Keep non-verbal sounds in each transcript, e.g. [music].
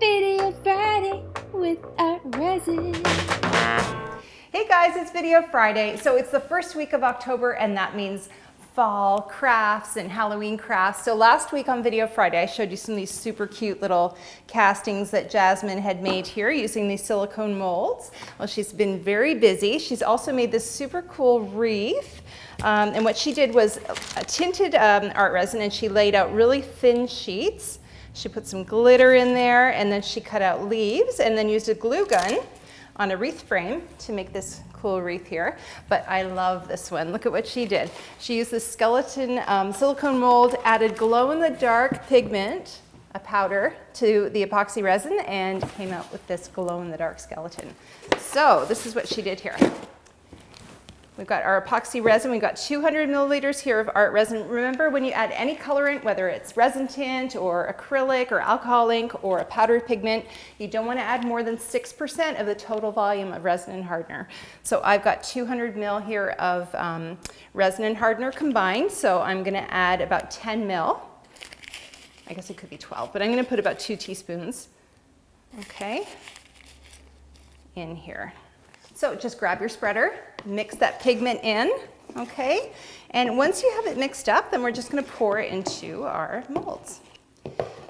Video Friday with Art Resin. Hey guys, it's Video Friday. So it's the first week of October and that means fall crafts and Halloween crafts. So last week on Video Friday, I showed you some of these super cute little castings that Jasmine had made here using these silicone molds. Well, she's been very busy. She's also made this super cool wreath. Um, and what she did was a tinted um, art resin and she laid out really thin sheets. She put some glitter in there and then she cut out leaves and then used a glue gun on a wreath frame to make this cool wreath here, but I love this one. Look at what she did. She used this skeleton um, silicone mold, added glow-in-the-dark pigment, a powder, to the epoxy resin and came out with this glow-in-the-dark skeleton. So this is what she did here. We've got our epoxy resin. We've got 200 milliliters here of art resin. Remember when you add any colorant, whether it's resin tint or acrylic or alcohol ink or a powdered pigment, you don't want to add more than 6% of the total volume of resin and hardener. So I've got 200 mil here of um, resin and hardener combined. So I'm going to add about 10 mil. I guess it could be 12, but I'm going to put about two teaspoons. Okay, in here. So just grab your spreader, mix that pigment in, okay? And once you have it mixed up, then we're just gonna pour it into our molds.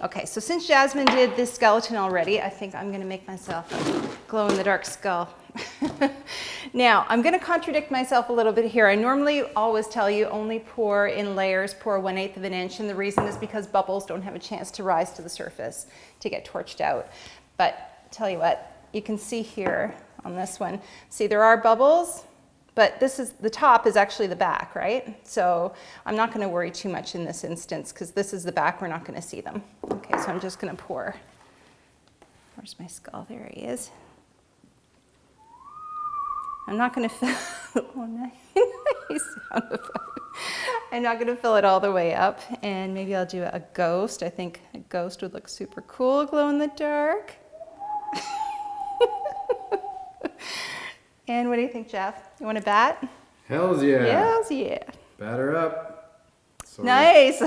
Okay, so since Jasmine did this skeleton already, I think I'm gonna make myself a glow-in-the-dark skull. [laughs] now, I'm gonna contradict myself a little bit here. I normally always tell you only pour in layers, pour 1 8 of an inch, and the reason is because bubbles don't have a chance to rise to the surface to get torched out. But tell you what, you can see here, on this one. See, there are bubbles, but this is the top is actually the back, right? So I'm not going to worry too much in this instance because this is the back. We're not going to see them. Okay, so I'm just going to pour. Where's my skull? There he is. I'm not going [laughs] to fill. oh, nice. [laughs] I'm not going to fill it all the way up, and maybe I'll do a ghost. I think a ghost would look super cool, glow in the dark. [laughs] And what do you think, Jeff? You want to bat? Hells yeah. Hells yeah. Batter up. Sorry. Nice.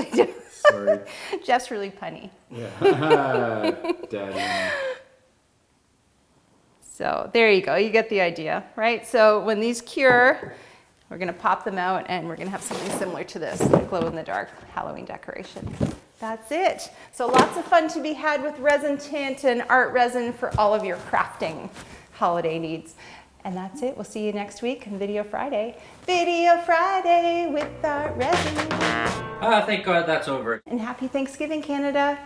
[laughs] Sorry. Jeff's really punny. Yeah. [laughs] Daddy. So there you go. You get the idea, right? So when these cure, we're going to pop them out and we're going to have something similar to this glow in the dark Halloween decoration. That's it. So lots of fun to be had with resin tint and art resin for all of your crafting holiday needs. And that's it. We'll see you next week on Video Friday. Video Friday with Art Resin. Ah, thank God that's over. And happy Thanksgiving, Canada.